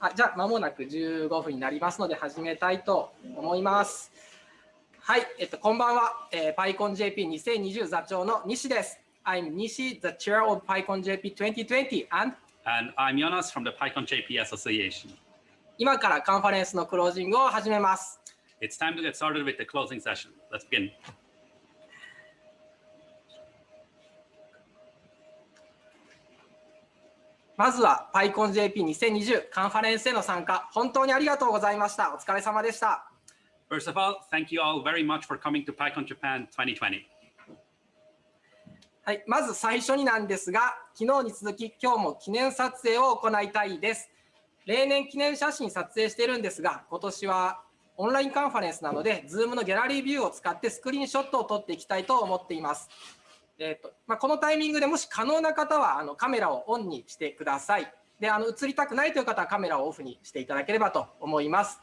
あじゃあ、まもなく15分になりますので、始めたいと思います。はい、えっと、こんばんは。えー、PyConJP2020 座長の西です。I'm Nishi, the chair of PyConJP 2020 and And I'm Jonas from the PyConJP Association. 今からカンファレンスのクロージングを始めます。It's time to get started with the closing session. Let's begin. まずは PyConJP2020 カンファレンスへの参加、本当にありがとうございました。お疲れ様でした。First of all, thank you all very much for coming to PyCon Japan 2020. はい、まず最初になんですが、昨日に続き今日も記念撮影を行いたいです。例年記念写真撮影してるんですが、今年はオンラインカンファレンスなので、Zoom のギャラリービューを使ってスクリーンショットを撮っていきたいと思っています。えーとまあ、このタイミングでもし可能な方はあのカメラをオンにしてください。であの映りたくないという方はカメラをオフにしていただければと思います。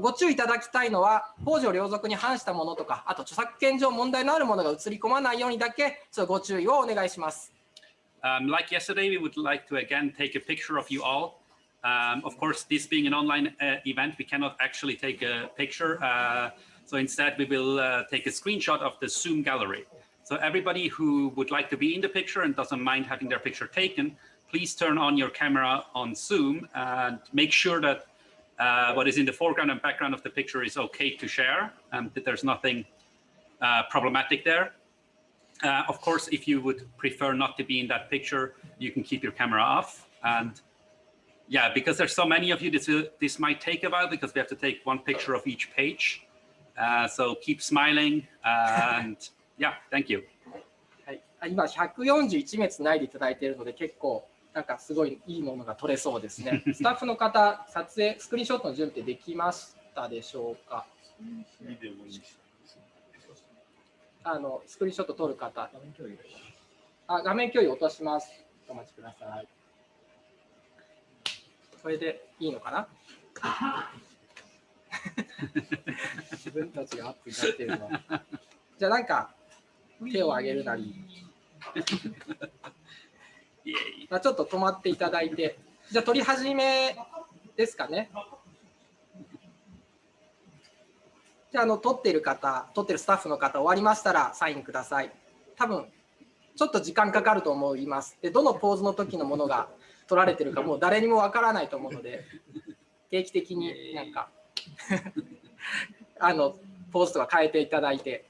ご注意いただきたいのは、法上両属に反したものとか、あと著作権上問題のあるものが映り込まないようにだけ、ちょっとご注意をお願いします。Um, like yesterday, we would like to again take a picture of you all. Um, of course, this being an online uh, event, we cannot actually take a picture. Uh, so instead, we will uh, take a screenshot of the Zoom gallery. So everybody who would like to be in the picture and doesn't mind having their picture taken, please turn on your camera on Zoom and make sure that uh, what is in the foreground and background of the picture is okay to share and that there's nothing uh, problematic there. Uh, of course, if you would prefer not to be in that picture, you can keep your camera off. And yeah, because there's so many of you, this, will, this might take a while because we have to take one picture of each page. Uh, so keep smiling and Yeah, thank you. はい、今141名つないでいただいているので結構なんかすごいいいものが撮れそうですね。スタッフの方、撮影、スクリーンショットの準備できましたでしょうか？あのスクリーンショット撮る方。あ画面共有落とします。お待ちください。これでいいのかな？自分たちがアップになっているのは。じゃあなんか手を挙げるなり、まあ、ちょっと止まっていただいて、じゃあ取り始めですかね。じゃあ、あの撮ってる方、撮ってるスタッフの方、終わりましたらサインください。多分ちょっと時間かかると思います。で、どのポーズの時のものが撮られてるか、もう誰にもわからないと思うので、定期的になんか あのポーズとか変えていただいて。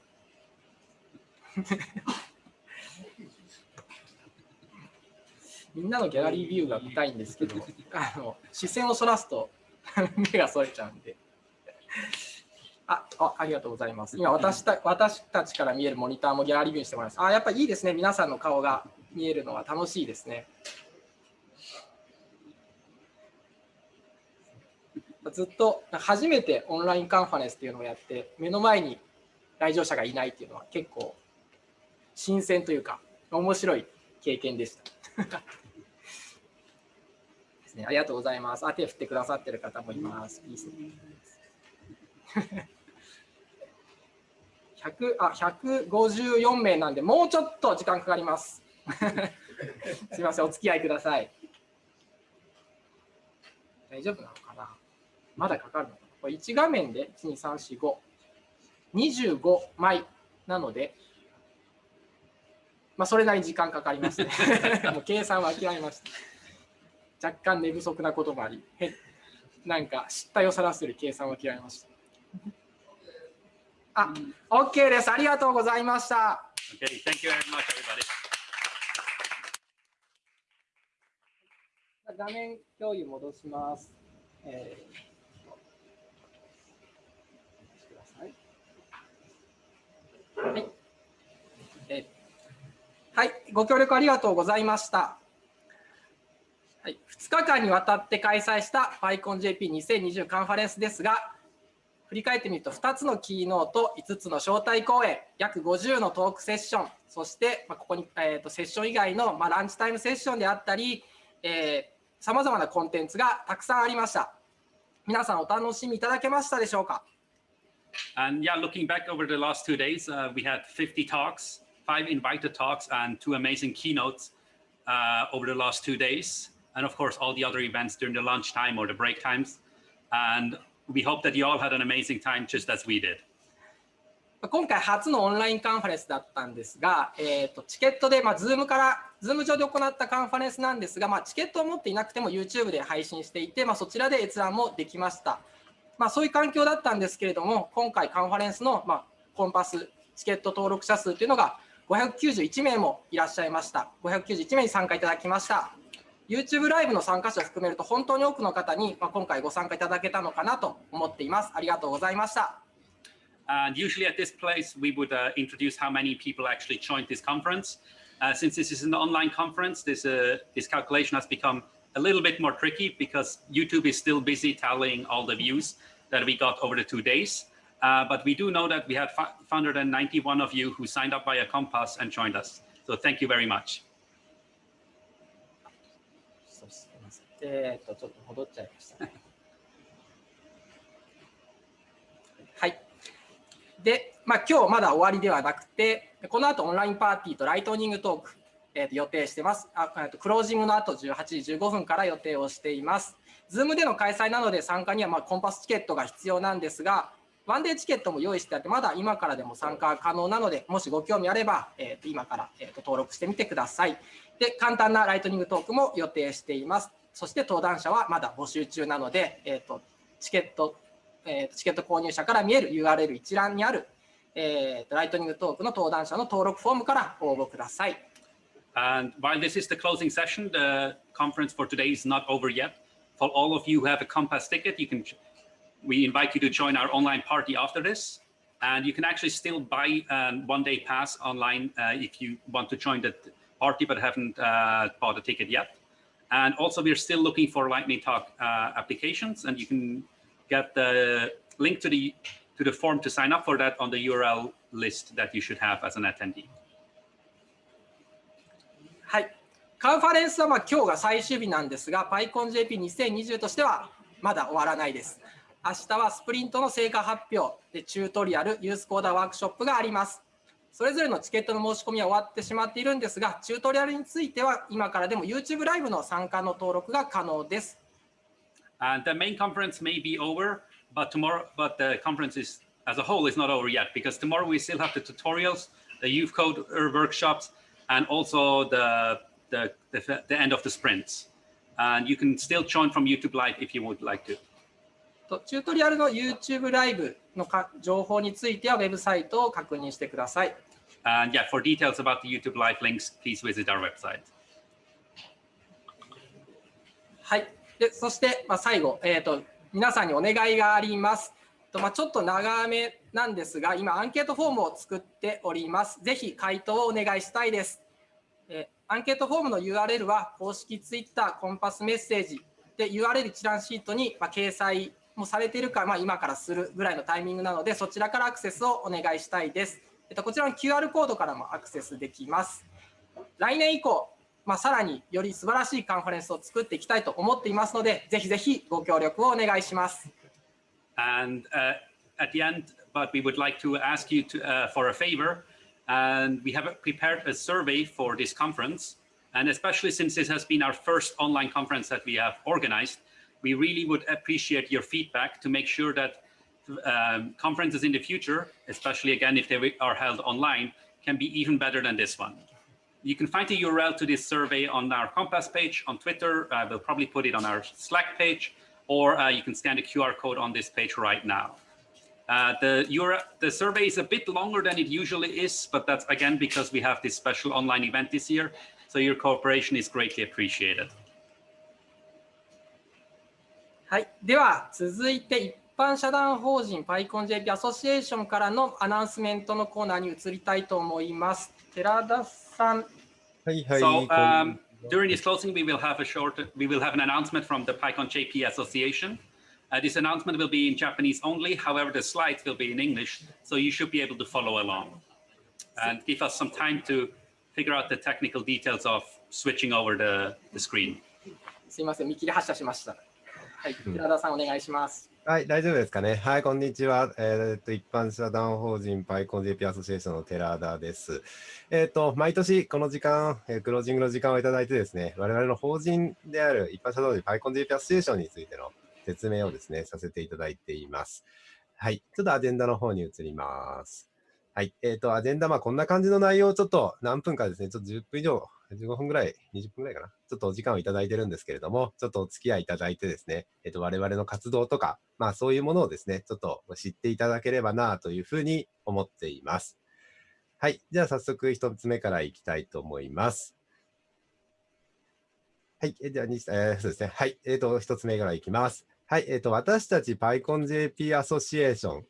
みんなのギャラリービューが見たいんですけど、あの視線をそらすと 目がそれちゃうんで。ああありがとうございます。今私た、私たちから見えるモニターもギャラリービューにしてもらいます。あやっぱいいですね。皆さんの顔が見えるのは楽しいですね。ずっと初めてオンラインカンファレンスっていうのをやって、目の前に来場者がいないっていうのは結構新鮮というか面白い経験でした。ですね、ありがとうございます。あ手振ってくださってる方もいます。いいですね。100あ154名なんで、もうちょっと時間かかります。すみません、お付き合いください。大丈夫なのかな？まだかかるのかな？これ1画面で1、2、3、4、5。25枚なので、まあ、それなりに時間かかりますね。もう計算は諦めました。若干寝不足なこともあり、なんか失態をさらすより計算は諦めました。あ、OK です。ありがとうございました。Okay, thank you very much, everybody. 画面共有戻します。えーはい。はい、ご協力ありがとうございました。はい、2日間にわたって開催した PyConJP2020 カンファレンスですが、振り返ってみると2つのキーノート、5つの招待講演、約50のトークセッション、そしてまここに、えー、とセッション以外のまランチタイムセッションであったり、さまざまなコンテンツがたくさんありました。皆さんお楽しみいただけましたでしょうか？And yeah, looking back over the last two days, uh, we had 50 talks five invited talks and two amazing keynotes uh, over the last two days. and of course, all the other events during the lunchtime or the break times. And we hope that you all had an amazing time just as we did. 今回初のオンラインカンファレンスだったんですが、えー、とチケットで、まあ、Zoom から、Zoom 上で行ったカンファレンスなんですが、まあ、チケットを持っていなくても YouTube で配信していて、まあ、そちらで閲覧もできました。まあ、そういう環境だったんですけれども、今回カンファレンスの、まあ、コンパスチケット登録者数というのが591名もいらっしゃいました。591名に参加いただきました。YouTube ライブの参加者を含めると本当に多くの方に、まあ、今回ご参加いただけたのかなと思っています。ありがとうございました。And usually at this place, we would uh, introduce how many people actually joined this conference. Uh, since this is an online conference, this, uh, this calculation has become a little bit more tricky because YouTube is still busy tallying all the views that we got over the two days. Uh, but we do know that we had 591 of you who signed up via Compass and joined us. So thank you very much. えー、とちょっと戻っちゃいました、ね。はい。で、まあ、今日まだ終わりではなくて、この後オンラインパーティーとライトニングトーク、えー、と予定してます。あえー、とクロージングの後18時15分から予定をしています。Zoom での開催なので参加にはまあコンパスチケットが必要なんですが、ワンデーチケットも用意してあって、まだ今からでも参加可能なので、もしご興味あれば、えー、と今から、えー、と登録してみてください。で、簡単なライトニングトークも予定しています。そして登壇者はまだ募集中なので、えー、とチケット、えー、チケット購入者から見える URL 一覧にある、えー、とライトニングトークの登壇者の登録フォームから応募ください。And while this is the closing session, the conference for today is not over yet. For all of you who have a Compass ticket, you can we invite you to join our online party after this. And you can actually still buy a one-day pass online uh, if you want to join the party but haven't uh, bought a ticket yet. And also, we're still looking for Lightning Talk uh, applications, and you can get the link to the to the form to sign up for that on the URL list that you should have as an attendee. はい。カンファレンスはまあ今日が最終日なんですが、PyConJP2020 としてはまだ終わらないです。 明日はスプリントの成果発表でチュートリアル、ユースコーダーワークショップがあります。それぞれのチケットの申し込みは終わってしまっているんですが、チュートリアルについては今からでも YouTube ライブの参加の登録が可能です。And the main conference may be over, but tomorrow, but the conference is as a whole is not over yet because tomorrow we still have the tutorials, the youth code workshops, and also the the, the, the end of the sprints. And you can still join from YouTube Live if you would like to. とチュートリアルの YouTube ライブのか情報についてはウェブサイトを確認してください。And yeah, for details about the YouTube live links, please visit our website. はい。でそして、まあ、最後、えーと、皆さんにお願いがあります。とまあ、ちょっと長めなんですが、今、アンケートフォームを作っております。ぜひ回答をお願いしたいです。えアンケートフォームの URL は公式 Twitter コンパスメッセージで URL 一覧シートに、まあ、掲載もされているか、まあ、今からするぐらいのタイミングなので、そちらからアクセスをお願いしたいです。えっと、こちらの QR コードからもアクセスできます。来年以降、まあ、さらにより素晴らしいカンファレンスを作っていきたいと思っていますので、ぜひぜひご協力をお願いします。And、uh, at the end, but we would like to ask you to, uh, for a favor. And we have prepared a survey for this conference. And especially since this has been our first online conference that we have organized, we really would appreciate your feedback to make sure that um, conferences in the future, especially again if they are held online, can be even better than this one. You can find the URL to this survey on our Compass page on Twitter. Uh, we'll probably put it on our Slack page, or uh, you can scan the QR code on this page right now. Uh, the, the survey is a bit longer than it usually is, but that's again because we have this special online event this year. So your cooperation is greatly appreciated. はい、では続いて一般社団法人 PyConJP アソシエーションからのアナウンスメントのコーナーに移りたいと思います。寺田さん。はいはい。So, um, during this closing, we will have a short, we will have an announcement from the PyConJP Association. Uh, this announcement will be in Japanese only. However, the slides will be in English, so you should be able to follow along. And give us some time to figure out the technical details of switching over the, the screen. すいません、見切り発車しました。はい、寺田さんお願いします。はい、大丈夫ですかね？はい、こんにちは。えー、っと、一般社団法人 PyConJP アソシエーションの寺田です。えー、っと、毎年この時間、えー、クロージングの時間をいただいてですね、我々の法人である一般社団法人 PyConJP アソシエーションについての説明をですね、させていただいています。はい、ちょっとアジェンダの方に移ります。はい。えっ、ー、と、アジェンダ、まあ、こんな感じの内容をちょっと何分かですね、ちょっと10分以上、15分ぐらい、20分ぐらいかな。ちょっとお時間をいただいてるんですけれども、ちょっとお付き合いいただいてですね、えっ、ー、と、我々の活動とか、まあ、そういうものをですね、ちょっと知っていただければなというふうに思っています。はい。じゃあ、早速一つ目からいきたいと思います。はい。えじゃあ、えー、そうですね。はい。えっ、ー、と、一つ目からいきます。はい。えっ、ー、と、私たち PyConJP アソシエーション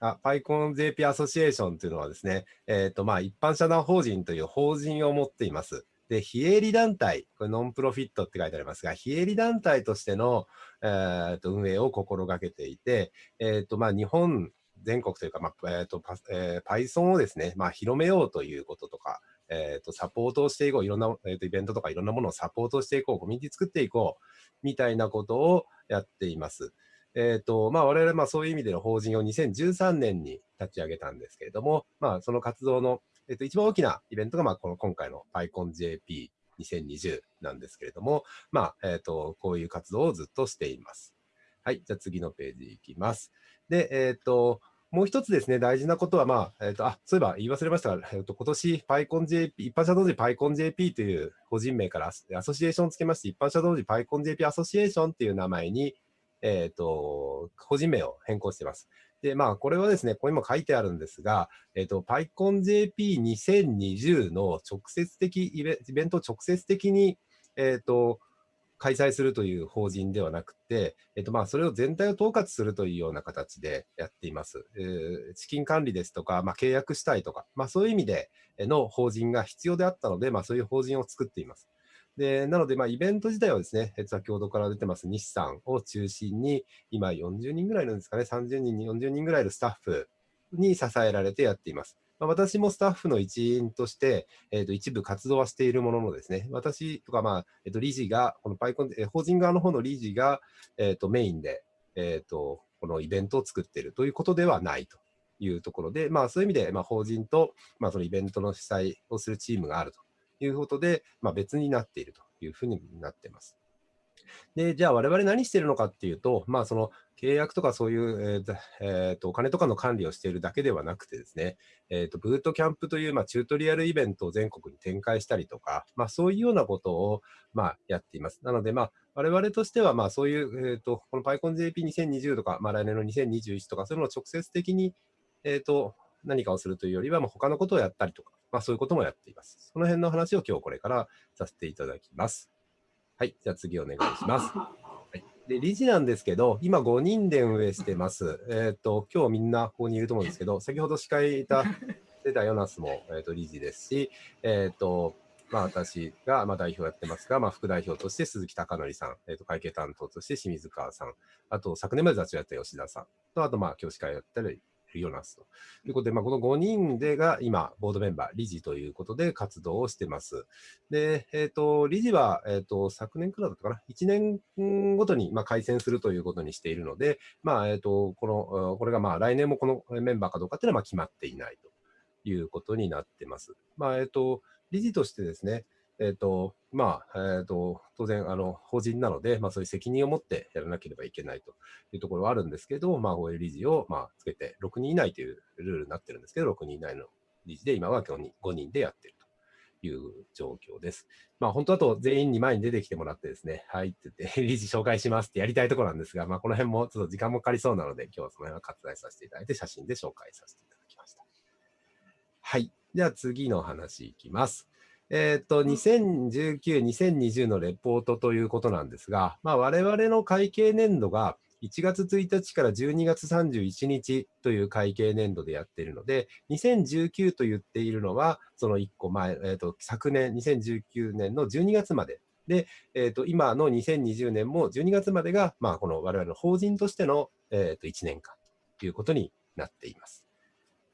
あ、PyConJP アソシエーションというのはですね、え、ー、と、まあ、一般社団法人という法人を持っています。で、非営利団体、これノンプロフィットって書いてありますが、非営利団体としての、えー、と運営を心がけていて、え、ー、と、まあ、日本全国というか、まあ、え、ー、と、えー、Python をですね、まあ、広めようということとか、えっ、と、サポートをしていこう、いろんな、えー、とイベントとかいろんなものをサポートしていこう、コミュニティ作っていこう、みたいなことをやっています。えっ、ー、と、まあ、我々、まあ、そういう意味での法人を2013年に立ち上げたんですけれども、まあ、その活動の、えっ、ー、と、一番大きなイベントが、まあ、この今回の PyConJP 2020なんですけれども、まあ、えっ、ー、と、こういう活動をずっとしています。はい。じゃあ次のページいきます。で、えっ、と、もう一つですね、大事なことは、まあ、えっ、と、あ、そういえば言い忘れましたが、えっ、と、今年 PyConJP、一般社同時 PyConJP という個人名からアソシエーションをつけまして、一般社同時 PyConJP アソシエーションっていう名前にえっ、ー、と、個人名を変更しています。で、まあ、これはですね、ここにも書いてあるんですが、えっ、ー、と、PyConJP2020 の直接的イベ、イベントを直接的に、えっ、ー、と、開催するという法人ではなくて、えっと、まあ、それを全体を統括するというような形でやっています。えー、資金管理ですとか、まあ、契約したいとか、まあ、そういう意味での法人が必要であったので、まあ、そういう法人を作っています。で、なので、まあ、イベント自体はですね、先ほどから出てます日産を中心に、今40人ぐらいなんですかね、30人、40人ぐらいのスタッフに支えられてやっています。まあ、私もスタッフの一員として、えー、と一部活動はしているもののですね、私とか、まあえー、と理事が、このパイコン、えー、法人側の方の理事が、えー、とメインで、えー、とこのイベントを作っているということではないというところで、まあ、そういう意味で、まあ、法人と、まあ、そのイベントの主催をするチームがあるということで、まあ、別になっているというふうになっています。で、じゃあ我々何してるのかっていうと、まあその契約とかそういう、えーえー、とお金とかの管理をしているだけではなくてですね、えー、とブートキャンプという、まあ、チュートリアルイベントを全国に展開したりとか、まあ、そういうようなことを、まあ、やっています。なので、まあ、我々としては、まあ、そういう、えー、とこの PyConJP2020 とか、まあ、来年の2021とか、そういうのを直接的に、えー、と何かをするというよりは、まあ、他のことをやったりとか、まあ、そういうこともやっています。その辺の話を今日これからさせていただきます。はい、じゃあ次お願いします。はい、で理事なんですけど、今5人で運営してます。えっ、ー、と、今日みんなここにいると思うんですけど、先ほど司会いた、出たヨナスも、えーと、理事ですし、えっ、ー、と、まあ、私が、まあ、代表やってますが、まあ、副代表として鈴木貴則さん、えーと、会計担当として清水川さん、あと昨年まで座長やった吉田さんと、あと、まあ、今日司会やったりヨナスということで、まあ、この5人でが今、ボードメンバー、理事ということで活動をしてます。で、えっ、ー、と、理事は、えっ、ー、と、昨年からいだったかな、1年ごとに、まあ、改選するということにしているので、まあ、えっ、ー、と、この、これがまあ、来年もこのメンバーかどうかっていうのはまあ決まっていないということになってます。まあ、えっ、と、理事としてですね、えっ、ー、と、まあ、えっ、ー、と、当然、あの、法人なので、まあ、そういう責任を持ってやらなければいけないというところはあるんですけど、まあ、法営理事を、まあ、つけて、6人以内というルールになってるんですけど、6人以内の理事で、今は5人 ,5 人でやってるという状況です。まあ、本当だと全員に前に出てきてもらってですね、はいって言って、理事紹介しますってやりたいところなんですが、まあ、この辺もちょっと時間もかかりそうなので、今日はその辺は割愛させていただいて、写真で紹介させていただきました。はい。では次の話いきます。えっ、ー、と、2019、2020のレポートということなんですが、まあ、我々の会計年度が1月1日から12月31日という会計年度でやっているので、2019と言っているのは、その1個前、えーと、昨年、2019年の12月まで。で、えーと、今の2020年も12月までが、まあ、この我々の法人としての、えーと、1年間ということになっています。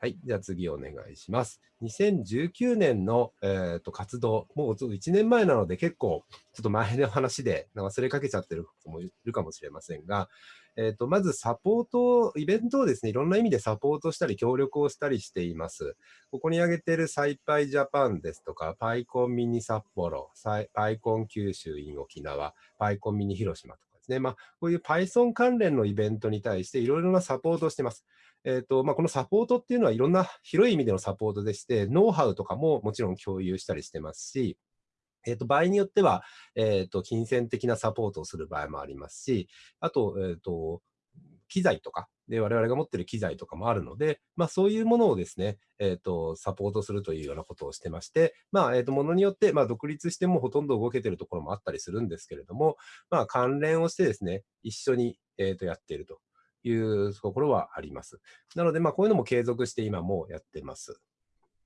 はい、じゃあ次お願いします。2019年の、えー、と活動、もうちょっと1年前なので結構ちょっと前の話で忘れかけちゃってる子もいるかもしれませんが、えー、とまずサポート、イベントをですね、いろんな意味でサポートしたり協力をしたりしています。ここに挙げているサイパイジャパンですとか、パイコンミニ札幌、サイパイコン九州 in 沖縄、パイコンミニ広島とですね、まあ、こういう Python 関連のイベントに対していろいろなサポートをしています。えーとまあ、このサポートっていうのはいろんな広い意味でのサポートでして、ノウハウとかももちろん共有したりしてますし、えー、と場合によっては、えー、と金銭的なサポートをする場合もありますし、あと、えー、と機材とかで、我々が持っている機材とかもあるので、まあ、そういうものをですね、えー、とサポートするというようなことをしてまして、まあえー、とものによって、まあ、独立してもほとんど動けているところもあったりするんですけれども、まあ、関連をしてですね、一緒に、えー、とやっているというところはあります。なので、まあ、こういうのも継続して今もやってます。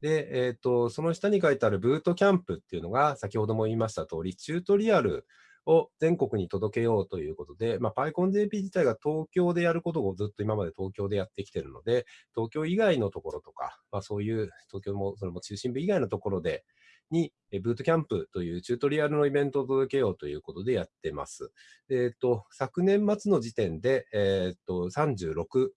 で、えっ、と、その下に書いてあるブートキャンプっていうのが、先ほども言いました通り、チュートリアルを全国に届けようということで、まあ、PyConJP 自体が東京でやることをずっと今まで東京でやってきてるので、東京以外のところとか、まあ、そういう東京も、それも中心部以外のところで、に、ブートキャンプというチュートリアルのイベントを届けようということでやってます。えっ、と、昨年末の時点で、えっ、と、36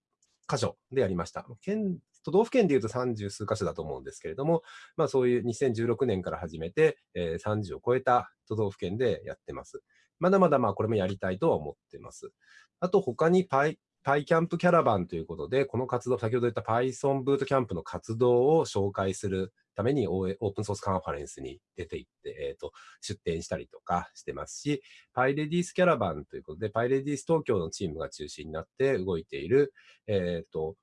箇所でやりました。県都道府県でいうと30数箇所だと思うんですけれども、まあ、そういう2016年から始めて、えー、30を超えた都道府県でやってます。まだまだまあこれもやりたいとは思ってます。あと他に Py PyCamp キャラバンということで、この活動、先ほど言った Python ブートキャンプの活動を紹介するためにオープンソースカンファレンスに出ていって、えーと、出展したりとかしてますし、PyRedies キャラバンということで、PyRedies 東京のチームが中心になって動いている、えっ、ー、と、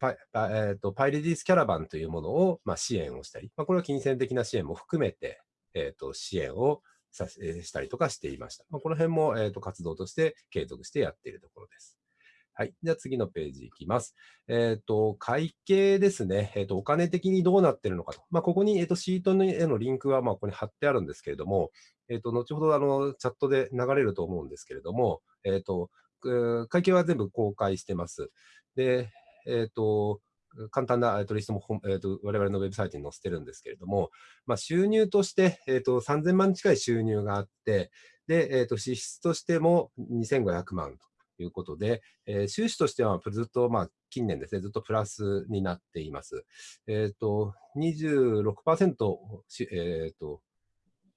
パイえーと、パイレディスキャラバンというものを、まあ、支援をしたり、まあ、これは金銭的な支援も含めて、えーと、支援をさしたりとかしていました。まあ、この辺も、えーと、活動として継続してやっているところです。はい。じゃあ次のページいきます。えっ、ー、と、会計ですね。えっ、ー、と、お金的にどうなっているのかと。まあ、ここに、えっ、ー、と、シートへのリンクは、まあ、ここに貼ってあるんですけれども、えっ、と、後ほど、あの、チャットで流れると思うんですけれども、えっ、と、会計は全部公開してます。で、えっ、と、簡単な、えー、とリストも、えーと、我々のウェブサイトに載せてるんですけれども、まあ、収入として、えーと、3000万近い収入があって、で、えーと、支出としても2500万ということで、えー、収支としてはずっと、まあ、近年ですね、ずっとプラスになっています。えっ、ー、と、26%、えっ、と、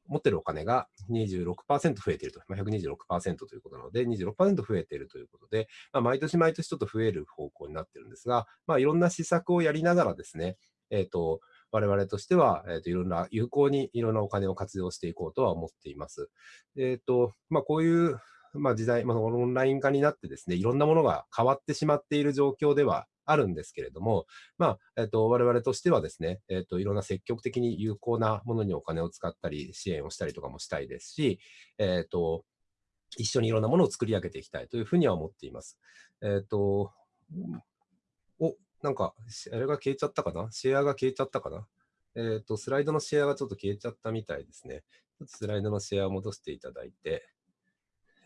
持ってるお金が26%増えていると、まあ、126%ということなので、26%増えているということで、まあ、毎年毎年ちょっと増える方向になってるんですが、まあ、いろんな施策をやりながらですね、えっ、ー、と、我々としては、えーと、いろんな有効にいろんなお金を活用していこうとは思っています。えっ、ー、と、まあ、こういう、まあ、時代、まあ、オンライン化になってですね、いろんなものが変わってしまっている状況ではあるんですけれども、まあ、えっ、と、我々としてはですね、えっ、と、いろんな積極的に有効なものにお金を使ったり、支援をしたりとかもしたいですし、えっ、と、一緒にいろんなものを作り上げていきたいというふうには思っています。えっ、と、お、なんか、あれが消えちゃったかな？シェアが消えちゃったかな？えっ、と、スライドのシェアがちょっと消えちゃったみたいですね。スライドのシェアを戻していただいて、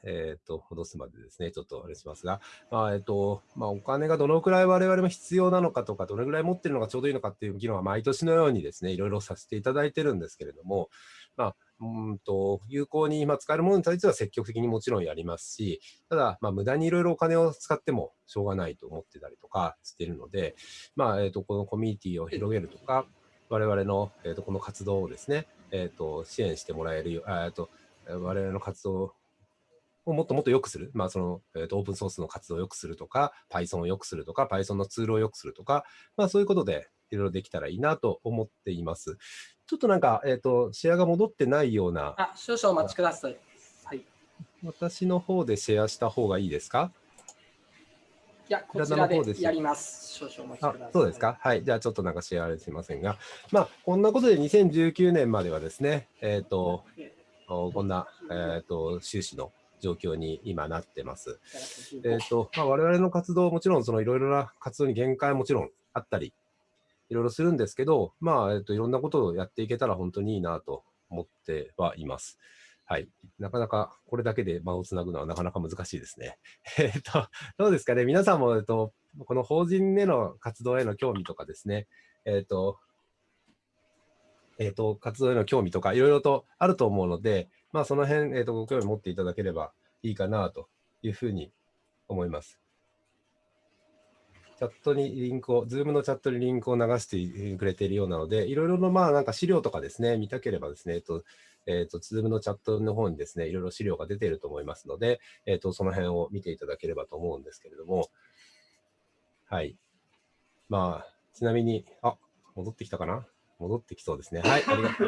えっ、ー、と、戻すまでですね、ちょっとあれしますが、まあ、えっ、ー、と、まあ、お金がどのくらい我々も必要なのかとか、どれくらい持ってるのがちょうどいいのかっていう議論は毎年のようにですね、いろいろさせていただいてるんですけれども、まあ、うんと、有効に今使えるものに対しては積極的にもちろんやりますし、ただ、まあ、無駄にいろいろお金を使ってもしょうがないと思ってたりとかしてるので、まあ、え、ー、と、このコミュニティを広げるとか、我々の、えー、とこの活動をですね、えー、と支援してもらえるよ、えー、と我々の活動をもっともっと良くする、まあそのえー、とオープンソースの活動を良くするとか、Python を良くするとか、Python のツールを良くするとか、まあそういうことでいろいろできたらいいなと思っています。ちょっとなんか、えっ、ー、と、シェアが戻ってないような。あ、少々お待ちください。はい。私の方でシェアした方がいいですか？いや、こちらでやります。少々お待ちください。そうですか？はい。じゃあちょっとなんかシェアすいませんが、まあ、こんなことで2019年まではですね、えっ、ー、と、こんな、えっ、ー、と、収支の状況に今なってます。えっ、ー、と、まあ、我々の活動、もちろんそのいろいろな活動に限界もちろんあったり、いろいろするんですけど、まあ、えっ、と、いろんなことをやっていけたら本当にいいなと思ってはいます。はい。なかなかこれだけで間をつなぐのはなかなか難しいですね。えっと、どうですかね。皆さんも、えっと、この法人での活動への興味とかですね、えっと、えっと、活動への興味とかいろいろとあると思うので、まあ、その辺、えっと、ご興味持っていただければいいかなというふうに思います。チャットにリンクを、Zoom のチャットにリンクを流してくれているようなので、いろいろのまあなんか資料とかですね、見たければですね、えっと、えっと、Zoom のチャットの方にですね、いろいろ資料が出ていると思いますので、えっと、その辺を見ていただければと思うんですけれども、はい。まあ、ちなみに、あ、戻ってきたかな？戻ってきそうですね。はい、ありがとう。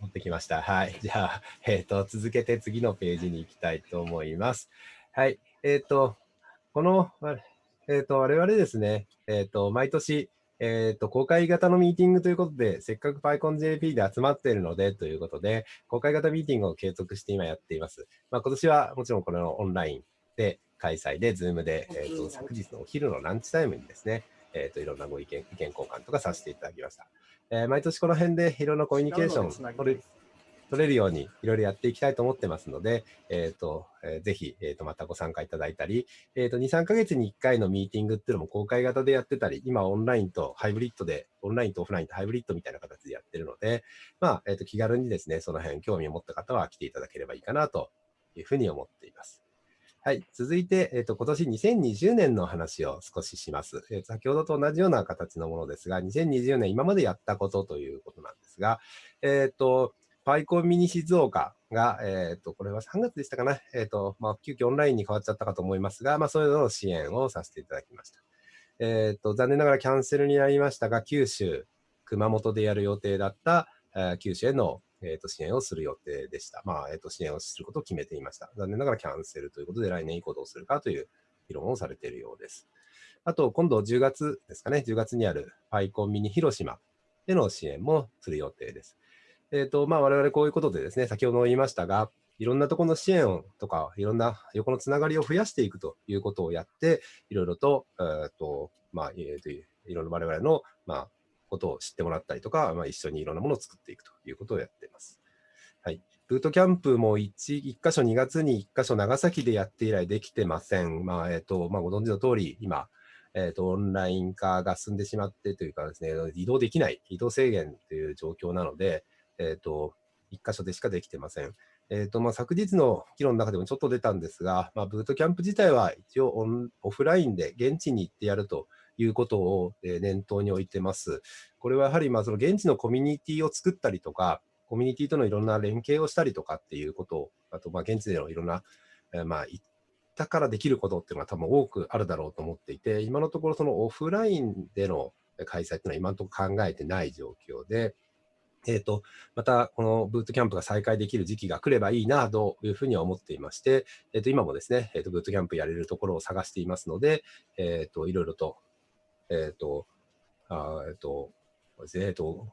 戻ってきました。はい。じゃあ、えっ、ー、と、続けて次のページに行きたいと思います。はい。えっ、ー、と、この、えっ、ー、と、我々ですね、えっ、と、毎年、えっ、と、公開型のミーティングということで、せっかく PyConJP で集まっているのでということで、公開型ミーティングを継続して今やっています。まあ、今年はもちろんこれのオンラインで開催で、Zoom で、えーと、昨日のお昼のランチタイムにですね、えーと、いろんなご意見、意見交換とかさせていただきました。えー、毎年この辺でいろんなコミュニケーション取る取れるようにいろいろやっていきたいと思ってますので、えっ、ー、と、えー、ぜひ、えっ、ー、と、またご参加いただいたり、えっ、と、2、3ヶ月に1回のミーティングっていうのも公開型でやってたり、今オンラインとハイブリッドで、オンラインとオフラインとハイブリッドみたいな形でやってるので、まあ、えっ、と、気軽にですね、その辺興味を持った方は来ていただければいいかなというふうに思っています。はい。続いて、えっ、ー、と、今年2020年の話を少しします。えー、先ほどと同じような形のものですが、2020年今までやったことということなんですが、えっ、ー、と、パイコンミニ静岡が、えっ、と、これは3月でしたかな？えっ、と、まあ、急遽オンラインに変わっちゃったかと思いますが、まあ、そういうの支援をさせていただきました。えっ、と、残念ながらキャンセルになりましたが、九州、熊本でやる予定だった、え九州へのえー、と支援をする予定でした。まあ、えー、と支援をすることを決めていました。残念ながらキャンセルということで、来年以降どうするかという議論をされているようです。あと、今度10月ですかね、10月にあるパイコンミニ広島での支援もする予定です。えっ、ー、と、まあ、我々こういうことでですね、先ほども言いましたが、いろんなところの支援とか、いろんな横のつながりを増やしていくということをやって、いろいろと、えーとまあ、えー、といろんな我々の、まあ、ことを知ってもらったりとか、まあ、一緒にいろんなものを作っていくということをやっています。はい。ブートキャンプも 1, 1箇所2月に1箇所長崎でやって以来できてません。まあ、えっ、ー、と、まあ、ご存知の通り、今、えっ、ー、と、オンライン化が進んでしまってというかですね、移動できない、移動制限という状況なので、えっ、ー、と、1箇所でしかできてません。えっ、と、まあ、昨日の議論の中でもちょっと出たんですが、まあ、ブートキャンプ自体は一応オンオフラインで現地に行ってやるということを念頭に置いてます。これはやはりまあその現地のコミュニティを作ったりとか、コミュニティとのいろんな連携をしたりとかっていうことを、あとまあ現地でのいろんな、え、まあ行ったからできることっていうのは多分多くあるだろうと思っていて、今のところそのオフラインでの開催っていうのは今のところ考えてない状況で、えっ、ー、と、またこのブートキャンプが再開できる時期が来ればいいなというふうには思っていまして、えっ、ー、と、今もですね、えっ、ー、と、ブートキャンプやれるところを探していますので、えっ、と、いろいろとえっ、ー、と、あえっ、ー、と、えっ、と、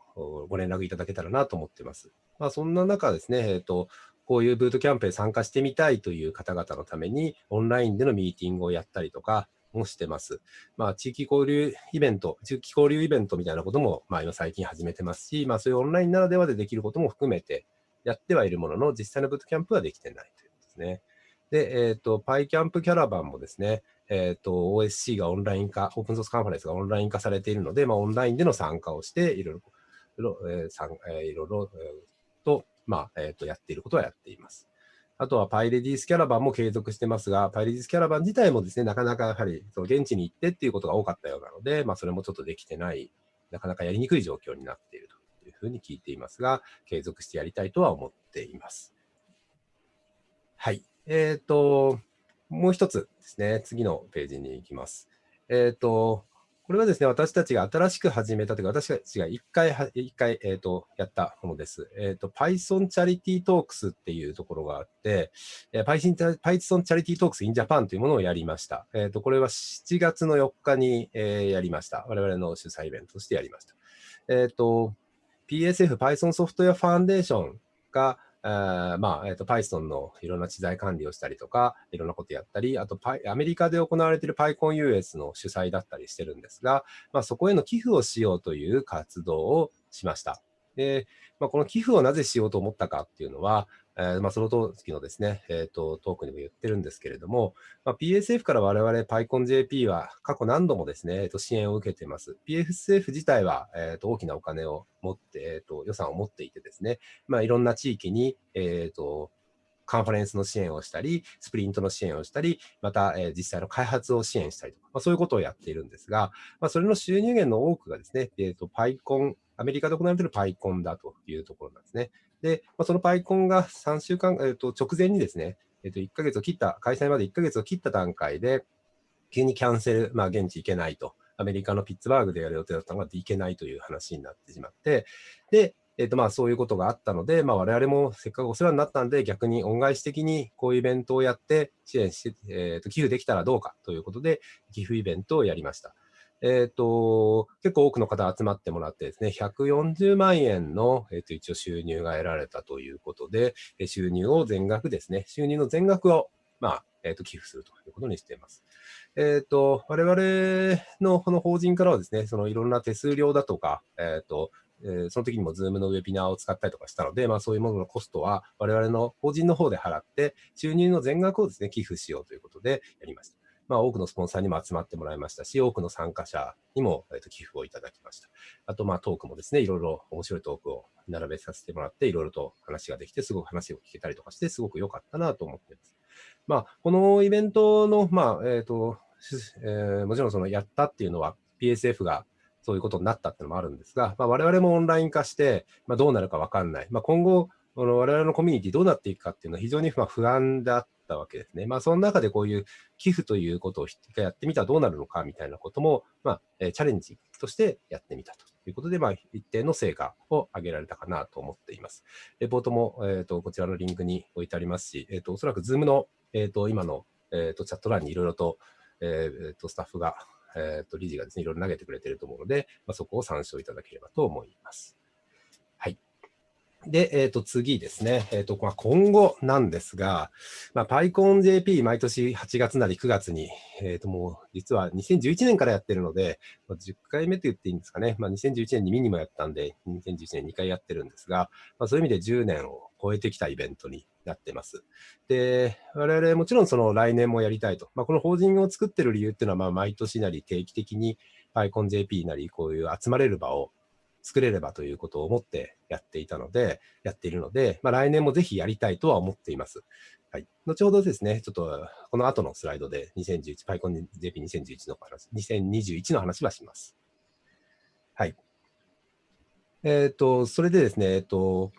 ご連絡いただけたらなと思ってます。まあ、そんな中ですね、えっ、と、こういうブートキャンプへ参加してみたいという方々のために、オンラインでのミーティングをやったりとかもしてます。まあ、地域交流イベント、地域交流イベントみたいなことも、まあ、今最近始めてますし、まあ、そういうオンラインならではでできることも含めてやってはいるものの、実際のブートキャンプはできてないということですね。で、えっ、ー、と、パイキャンプキャラバンもですね、えっ、ー、と、OSC がオンライン化、オープンソースカンファレンスがオンライン化されているので、まあ、オンラインでの参加をして、いろいろ、えーえー、いろいろ、えー、と、まあ、えっ、ー、と、やっていることはやっています。あとはパイレディースキャラバンも継続してますが、パイレディースキャラバン自体もですね、なかなかやはりその現地に行ってっていうことが多かったようなので、まあ、それもちょっとできてない、なかなかやりにくい状況になっているというふうに聞いていますが、継続してやりたいとは思っています。はい。えっ、ー、と、もう一つですね、次のページに行きます。えっ、ー、と、これはですね、私たちが新しく始めたというか、私たちが一回、一回、えっ、ー、と、やったものです。えっ、ー、と、Python Charity Talks っていうところがあって、えー、Python, Python Charity Talks in Japan というものをやりました。えっ、と、これは7月の4日に、えやりました。我々の主催イベントとしてやりました。えっ、と、PSF Python Software Foundation が、あまあ、えっ、ー、と、Python のいろんな知財管理をしたりとか、いろんなことやったり、あと、アメリカで行われている PyConUS の主催だったりしてるんですが、まあ、そこへの寄付をしようという活動をしました。で、まあ、この寄付をなぜしようと思ったかっていうのは、えーまあ、その時のですね、えーと、トークにも言ってるんですけれども、まあ、PSF から我々 PyConJP は過去何度もですね、えー、と支援を受けています。PSF 自体は、えー、と大きなお金を持って、えー、と予算を持っていてですね、まあ、いろんな地域に、えー、とカンファレンスの支援をしたり、スプリントの支援をしたり、また、えー、実際の開発を支援したりとか、まあ、そういうことをやっているんですが、まあ、それの収入源の多くがですね、えーと、PyCon、アメリカで行われている PyCon だというところなんですね。で、まあ、その PyCon が3週間、えー、と直前にですね、えー、と1ヶ月を切った、開催まで1ヶ月を切った段階で、急にキャンセル、まあ、現地行けないと。アメリカのピッツバーグでやる予定だったのが行けないという話になってしまって、で、えーとまあ、そういうことがあったので、まあ、我々もせっかくお世話になったんで、逆に恩返し的にこういうイベントをやって支援して、えー、と寄付できたらどうかということで、寄付イベントをやりました。えっ、ー、と、結構多くの方集まってもらってですね、140万円の、えー、と一応収入が得られたということで、収入を全額ですね、収入の全額を、まあ、えー、と寄付するということにしています。えっ、ー、と、我々のこの法人からはですね、そのいろんな手数料だとか、えっ、と、えー、その時にも Zoom のウェビナーを使ったりとかしたので、まあ、そういうもののコストは我々の法人の方で払って、収入の全額をですね、寄付しようということでやりました。まあ、多くのスポンサーにも集まってもらいましたし、多くの参加者にも、えー、と寄付をいただきました。あと、まあ、トークもですね、いろいろ面白いトークを並べさせてもらって、いろいろと話ができて、すごく話を聞けたりとかして、すごく良かったなと思っています。まあ、このイベントの、まあ、えっ、ー、と、えー、もちろんそのやったっていうのは PSF がそういうことになったっていうのもあるんですが、まあ、我々もオンライン化して、まあ、どうなるか分かんない。まあ、今後、この我々のコミュニティどうなっていくかっていうのは非常に不安だったわけですね。まあ、その中でこういう寄付ということをやってみたらどうなるのかみたいなことも、まあ、えチャレンジとしてやってみたということで、まあ、一定の成果を上げられたかなと思っています。レポートも、えーと、こちらのリンクに置いてありますし、えーと、おそらく Zoom の、えーと、今の、えー、とチャット欄にいろいろと,、えー、とスタッフがえ、ー、と、理事がですね、いろいろ投げてくれていると思うので、まあ、そこを参照いただければと思います。で、えっ、ー、と、次ですね。えっ、ー、と、まあ、今後なんですが、まあ、PyConJP 毎年8月なり9月に、えっ、と、もう、実は2011年からやってるので、まあ、10回目と言っていいんですかね。まあ、2011年にミニもやったんで、2011年2回やってるんですが、まあ、そういう意味で10年を超えてきたイベントになってます。で、我々もちろんその来年もやりたいと。まあ、この法人を作ってる理由っていうのは、まあ毎年なり定期的に PyConJP なりこういう集まれる場を作れればということを思ってやっていたので、やっているので、まあ、来年もぜひやりたいとは思っています。はい。後ほどですね、ちょっとこの後のスライドで2011、PyConJP2011 の話、2021の話はします。はい。えっ、ー、と、それでですね、えっ、ー、と、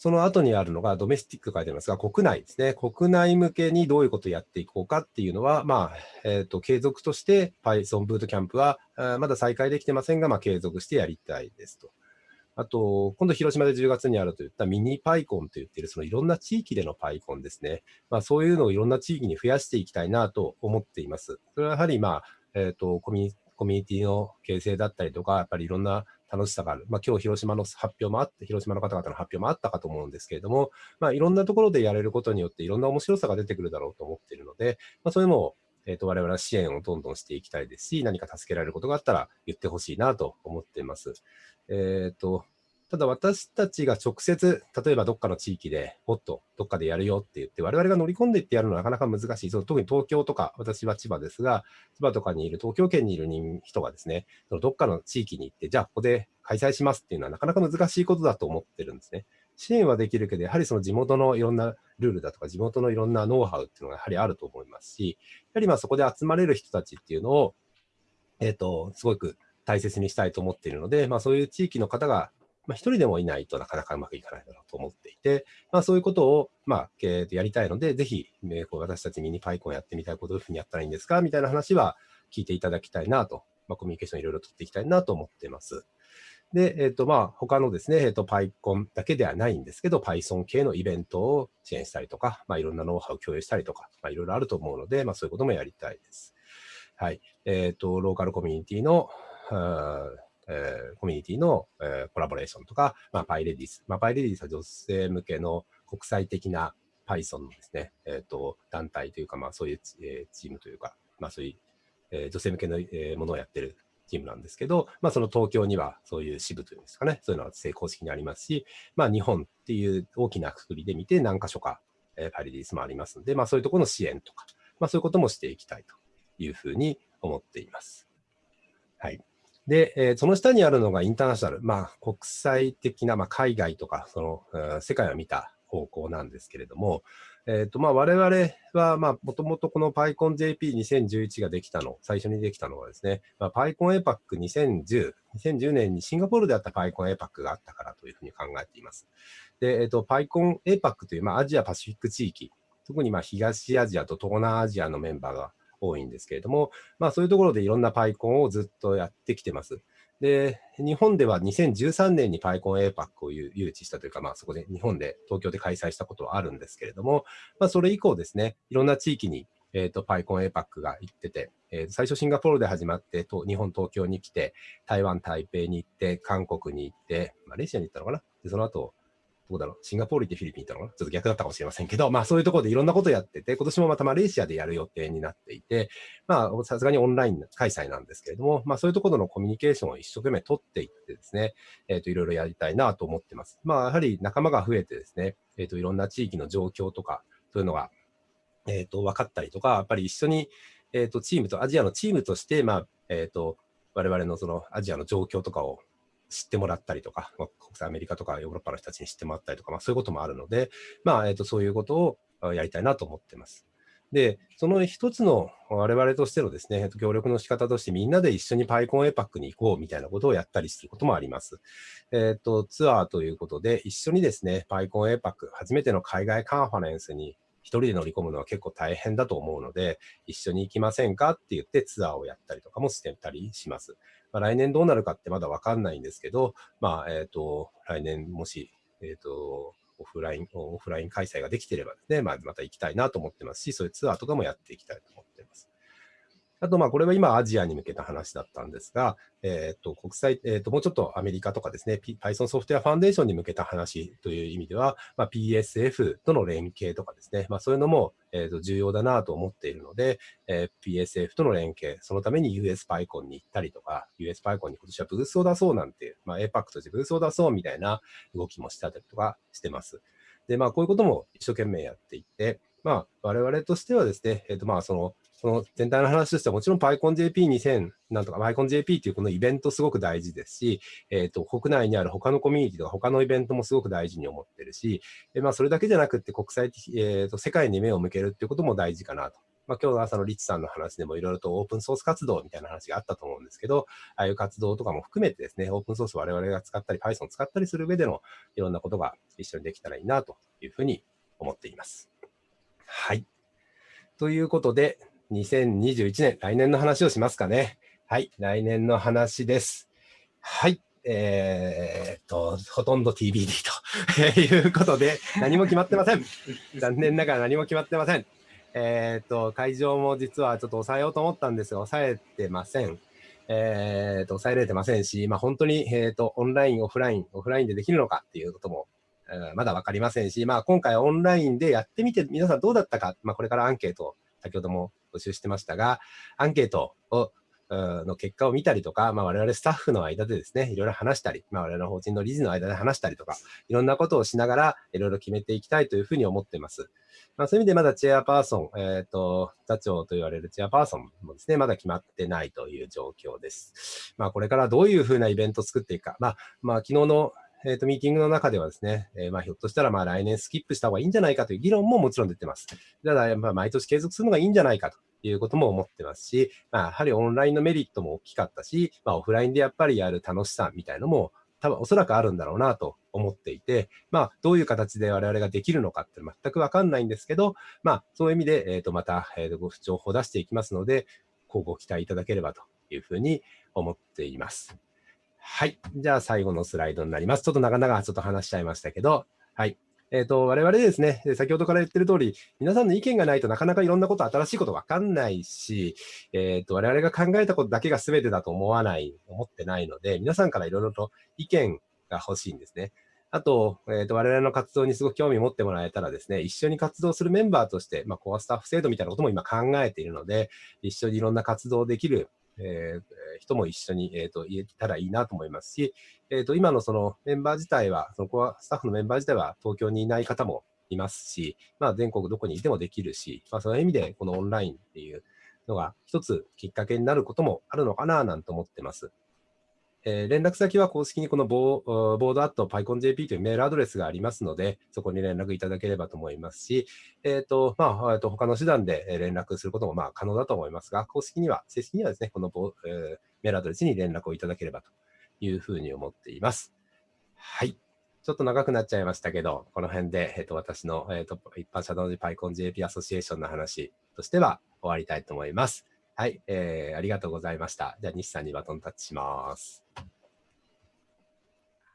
その後にあるのがドメスティック書いてますが、国内ですね。国内向けにどういうことをやっていこうかっていうのは、まあ、えっ、ー、と、継続として Python ブートキャンプは、まだ再開できてませんが、まあ、継続してやりたいですと。あと、今度広島で10月にあるといったミニ PyCon と言っている、そのいろんな地域での PyCon ですね。まあ、そういうのをいろんな地域に増やしていきたいなと思っています。それはやはり、まあ、えっ、ー、と、コミュニティの形成だったりとか、やっぱりいろんな楽しさがある。まあ、今日広島の発表もあって、広島の方々の発表もあったかと思うんですけれども、まあ、いろんなところでやれることによっていろんな面白さが出てくるだろうと思っているので、まあ、そういうのを、えーと、我々は支援をどんどんしていきたいですし、何か助けられることがあったら言ってほしいなと思っています。えっ、ー、と、ただ私たちが直接、例えばどっかの地域でもっとどっかでやるよって言って、我々が乗り込んでいってやるのはなかなか難しい。その特に東京とか、私は千葉ですが、千葉とかにいる東京圏にいる人がですね、そのどっかの地域に行って、じゃあここで開催しますっていうのはなかなか難しいことだと思ってるんですね。支援はできるけど、やはりその地元のいろんなルールだとか、地元のいろんなノウハウっていうのがやはりあると思いますし、やはりまあそこで集まれる人たちっていうのを、えっ、ー、と、すごく大切にしたいと思っているので、まあそういう地域の方がまあ、一人でもいないとなかなかうまくいかないだろうと思っていて、まあ、そういうことを、まあ、えー、やりたいので、ぜひ、えー、こう私たちミニパイコンやってみたいことどういうふうにやったらいいんですかみたいな話は聞いていただきたいなと、まあ、コミュニケーションいろいろ取っていきたいなと思っています。で、えっ、ー、と、まあ、他のですね、えっ、ー、と、PyCon だけではないんですけど、Python 系のイベントを支援したりとか、まあ、いろんなノウハウを共有したりとか、まあ、いろいろあると思うので、まあ、そういうこともやりたいです。はい。えっ、ー、と、ローカルコミュニティの、えー、コミュニティの、えー、コラボレーションとか、まあ、パイレディス。まあ、パイレディスは女性向けの国際的な Python のですね、えっ、ー、と、団体というか、まあ、そういう、えー、チームというか、まあ、そういう、えー、女性向けの、えー、ものをやってるチームなんですけど、まあ、その東京にはそういう支部というんですかね、そういうのは正公式にありますし、まあ、日本っていう大きなくくりで見て何箇所か、えー、パリディスもありますので、まあ、そういうところの支援とか、まあ、そういうこともしていきたいというふうに思っています。はい。で、えー、その下にあるのがインターナショナル、まあ、国際的な、まあ、海外とか、その、世界を見た方向なんですけれども、えっ、ー、と、まあ、我々は、まあ、もともとこの PyConJP2011 ができたの、最初にできたのはですね、まあ、PyConAPAC2010、2010年にシンガポールであった PyConAPAC があったからというふうに考えています。で、えっ、ー、と、PyConAPAC という、まあ、アジアパシフィック地域、特にまあ東アジアと東南アジアのメンバーが多いんですけれども、まあ、そういうところでいろんなパイコンをずっとやってきてます。で、日本では2013年にパイコン APAC を誘致したというか、まあ、そこで日本で東京で開催したことはあるんですけれども、まあ、それ以降ですね、いろんな地域にえっ、ー、と、パイコン APAC が行ってて、えー、最初シンガポールで始まってと、日本、東京に来て、台湾、台北に行って、韓国に行って、マレーシアに行ったのかな？で、その後、どこだろう、シンガポール行ってフィリピン行ったのかな？ちょっと逆だったかもしれませんけど、まあそういうところでいろんなことやってて、今年もまたマレーシアでやる予定になっていて、まあさすがにオンライン開催なんですけれども、まあそういうところのコミュニケーションを一生懸命取っていってですね、えっ、ー、といろいろやりたいなと思ってます。まあやはり仲間が増えてですね、えっ、ー、といろんな地域の状況とか、そういうのが、えっ、ー、と分かったりとか、やっぱり一緒に、えっ、とチームと、アジアのチームとして、まあ、えっ、と、我々のそのアジアの状況とかを知ってもらったりとか、まあ、国際アメリカとかヨーロッパの人たちに知ってもらったりとか、まあ、そういうこともあるので、まあえーと、そういうことをやりたいなと思ってます。で、その一つの我々としてのですね、協力の仕方としてみんなで一緒に PyConAPAC に行こうみたいなことをやったりすることもあります。えっ、ー、と、ツアーということで一緒にですね、PyConAPAC 初めての海外カンファレンスに人で乗り込むのは結構大変だと思うので、一緒に行きませんかって言ってツアーをやったりとかもしてたりします。まあ、来年どうなるかってまだわかんないんですけど、まあ、えっ、ー、と、来年もし、えっ、ー、と、オフライン、オフライン開催ができてればですね、まあ、また行きたいなと思ってますし、そういうツアーとかもやっていきたいと思ってます。あと、まあ、これは今アジアに向けた話だったんですが、えっ、ー、と、国際、えっ、ー、と、もうちょっとアメリカとかですね、Python ソフトウェアファンデーションに向けた話という意味では、まあ、PSF との連携とかですね、まあ、そういうのも、えっ、ー、と、重要だなと思っているので、え PSF との連携、そのために USPyCon に行ったりとか、USPyCon に今年はブースを出そうなんていう、まあ、APAC としてブースを出そうみたいな動きもしたりとかしてます。で、まあ、こういうことも一生懸命やっていって、まあ、我々としてはですね、えっ、と、まあ、その、その全体の話としてはもちろん PyConJP2000 なんとか PyConJP っていうこのイベントすごく大事ですし、えっ、ー、と、国内にある他のコミュニティとか他のイベントもすごく大事に思ってるし、えまあそれだけじゃなくて国際的、えっ、ー、と、世界に目を向けるっていうことも大事かなと。まあ今日の朝のリッチさんの話でもいろいろとオープンソース活動みたいな話があったと思うんですけど、ああいう活動とかも含めてですね、オープンソース我々が使ったり Python 使ったりする上でのいろんなことが一緒にできたらいいなというふうに思っています。はい。ということで、2021年、来年の話をしますかね。はい、来年の話です。はい。えー、っと、ほとんど TBD と いうことで、何も決まってません。残念ながら何も決まってません。えー、っと、会場も実はちょっと抑えようと思ったんですが、抑えてません。えー、っと、抑えられてませんし、まあ本当に、えー、っと、オンライン、オフライン、オフラインでできるのかっていうことも、えー、まだわかりませんし、まあ今回オンラインでやってみて皆さんどうだったか、まあこれからアンケート先ほども募集してましたが、アンケートをの結果を見たりとか、まあ、我々スタッフの間でですね、いろいろ話したり、まあ、我々の法人の理事の間で話したりとか、いろんなことをしながら、いろいろ決めていきたいというふうに思っています。まあ、そういう意味でまだチェアパーソン、えっ、ー、と、座長と言われるチェアパーソンもですね、まだ決まってないという状況です。まあ、これからどういうふうなイベントを作っていくか、まあ、まあ、昨日のえ、ー、と、ミーティングの中ではですね、えー、まあ、ひょっとしたら、まあ、来年スキップした方がいいんじゃないかという議論ももちろん出てます。ただ、毎年継続するのがいいんじゃないかということも思ってますし、まあ、やはりオンラインのメリットも大きかったし、まあ、オフラインでやっぱりやる楽しさみたいのも、多分おそらくあるんだろうなと思っていて、まあ、どういう形で我々ができるのかって全くわかんないんですけど、まあ、そういう意味で、えっ、ー、と、また、えー、ご情報を出していきますので、こうご期待いただければというふうに思っています。はい。じゃあ最後のスライドになります。ちょっと長々ちょっと話しちゃいましたけど、はい。えっ、ー、と、我々ですね、先ほどから言ってる通り、皆さんの意見がないとなかなかいろんなこと、新しいことわかんないし、えっ、ー、と、我々が考えたことだけが全てだと思わない、思ってないので、皆さんからいろいろと意見が欲しいんですね。あと、えっ、ー、と、我々の活動にすごく興味を持ってもらえたらですね、一緒に活動するメンバーとして、まあ、コアスタッフ制度みたいなことも今考えているので、一緒にいろんな活動できるえー、人も一緒に、えーと、言えたらいいなと思いますし、えーと、今のそのメンバー自体は、そのコアスタッフのメンバー自体は東京にいない方もいますし、まあ、全国どこにいてもできるし、まあ、その意味でこのオンラインっていうのが一つきっかけになることもあるのかななんて思ってます。えー、連絡先は公式にこのボーボードアット PyConJP というメールアドレスがありますので、そこに連絡いただければと思いますし、えっ、ー、と、まあ、えー、と他の手段で連絡することもまあ可能だと思いますが、公式には、正式にはですね、このボ、えー、メールアドレスに連絡をいただければというふうに思っています。はい。ちょっと長くなっちゃいましたけど、この辺で、えっ、ー、と、私の、えっ、ー、と、一般社団の PyConJP アソシエーションの話としては終わりたいと思います。はい、えー、ありがとうございました。じゃあ、西さんにバトンタッチします。は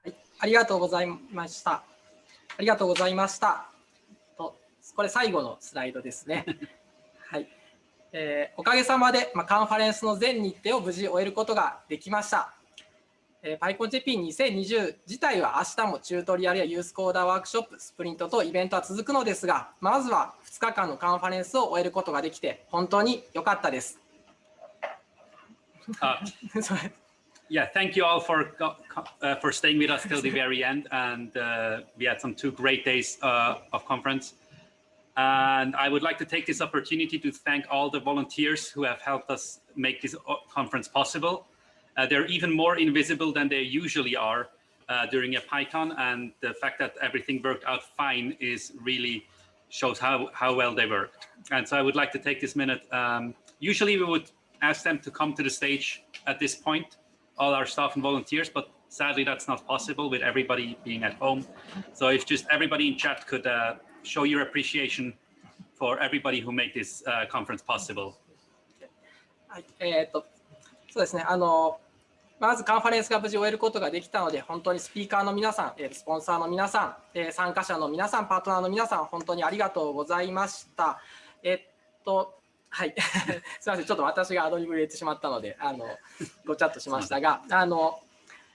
い、ありがとうございました。ありがとうございました。とこれ最後のスライドですね。はい、えー、おかげさまで、まあ、カンファレンスの全日程を無事終えることができました。えー、PyConJP2020 自体は明日もチュートリアルやユースコーダーワークショップ、スプリントとイベントは続くのですが、まずは2日間のカンファレンスを終えることができて、本当に良かったです。Uh, yeah, thank you all for uh, for staying with us till the very end, and uh, we had some two great days uh, of conference. And I would like to take this opportunity to thank all the volunteers who have helped us make this uh, conference possible. Uh, they're even more invisible than they usually are during a PyCon, and the fact that everything worked out fine is really shows how, how well they worked. And so I would like to take this minute. Um, usually we would ask them to come to the stage at this point, all our staff and volunteers, but sadly that's not possible with everybody being at home. So if just everybody in chat could uh, show your appreciation for everybody who made this uh, conference possible. はい、えー、っと、そうですね、あの、まずカンファレンスが無事終えることができたので、本当にスピーカーの皆さん、スポンサーの皆さん、参加者の皆さん、パートナーの皆さん、本当にありがとうございました。えっと、 はい、すみません、ちょっと私がアドリブ入れてしまったので、あのごチャットしましたが、あの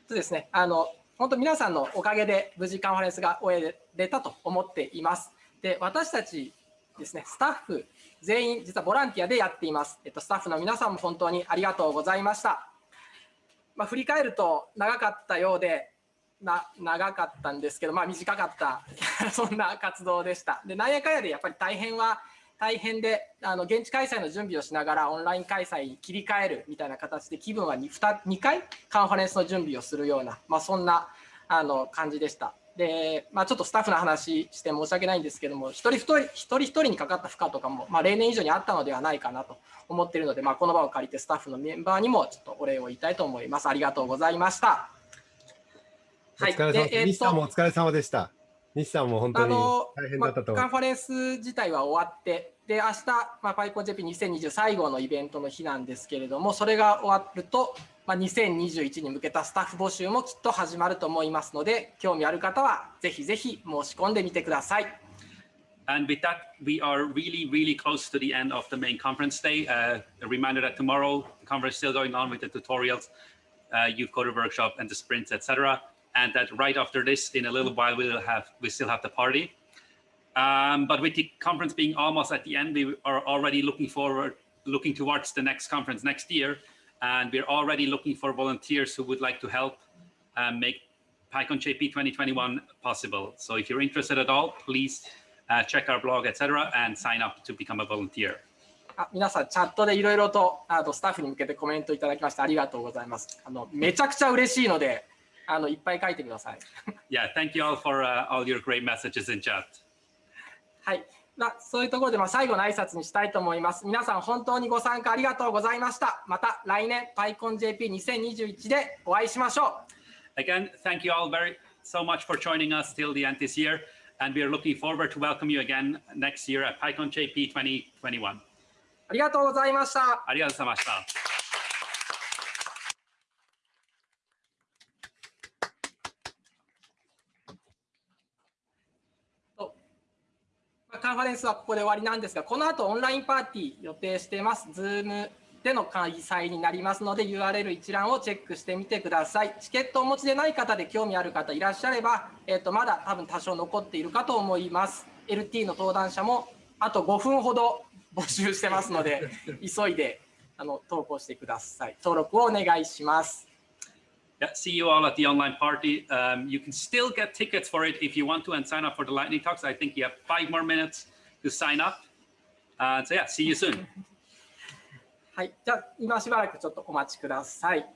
そうですね、あの本当皆さんのおかげで無事カンファレンスが終えれたと思っています。で、私たちですね、スタッフ全員実はボランティアでやっています。えっとスタッフの皆さんも本当にありがとうございました。まあ、振り返ると長かったようで、な長かったんですけど、まあ、短かった そんな活動でした。で、なんやかんやでやっぱり大変は大変であの現地開催の準備をしながらオンライン開催に切り替えるみたいな形で気分は 2, 2回カンファレンスの準備をするような、まあ、そんなあの感じでした。で、まあ、ちょっとスタッフの話して申し訳ないんですけども、一人一人一人一人にかかった負荷とかも、まあ、例年以上にあったのではないかなと思っているので、まあ、この場を借りてスタッフのメンバーにもちょっとお礼を言いたいと思います。ありがとうございました。はい、お疲れ様でした。お疲れ様でした。西さんも本当に大変だったと、まあ、カンファレンス自体は終わって、で明日、まあ、パイコン JP2020 最後のイベントの日なんですけれども、それが終わると、まあ、2021に向けたスタッフ募集もきっと始まると思いますので、興味ある方はぜひぜひ申し込んでみてください。And with that, we are really, really close to the end of the main conference day. Uh, a reminder that tomorrow, the conference is still going on with the tutorials, uh, youth coder workshop, and the sprints, etc. and that right after this, in a little while, we'll have we still have the party. Um, but with the conference being almost at the end, we are already looking forward, looking towards the next conference next year, and we're already looking for volunteers who would like to help um, make PyCon JP 2021 possible. So if you're interested at all, please uh, check our blog, etc., and sign up to become a volunteer. あ皆さん、チャットでいろいろとあとスタッフに向けてコメントいただきましてありがとうございます。あのめちゃくちゃ嬉しいので、 あのいっぱい書いてください。yeah, thank you all for、uh, all your great messages in chat. はい。まあ、そういうところで、まあ、最後の挨拶にしたいと思います。皆さん、本当にご参加ありがとうございました。また来年、PyConJP2021 でお会いしましょう。Again, thank you all very so much for joining us till the end this year. And we are looking forward to welcome you again next year at PyConJP 2021. ありがとうございました。ありがとうございました。カンファレンスはここで終わりなんですが、この後オンラインパーティー予定してます。Zoom での開催になりますので、URL 一覧をチェックしてみてください。チケットをお持ちでない方で興味ある方いらっしゃれば、えー、とまだ多分多少残っているかと思います。LT の登壇者もあと5分ほど 募集してますので、急いであの投稿してください。登録をお願いします。Yeah, see you all at the online party. Um, you can still get tickets for it if you want to and sign up for the lightning talks. I think you have five more minutes to sign up. Uh, so yeah, see you soon. はい、じゃあ今しばらくちょっとお待ちください。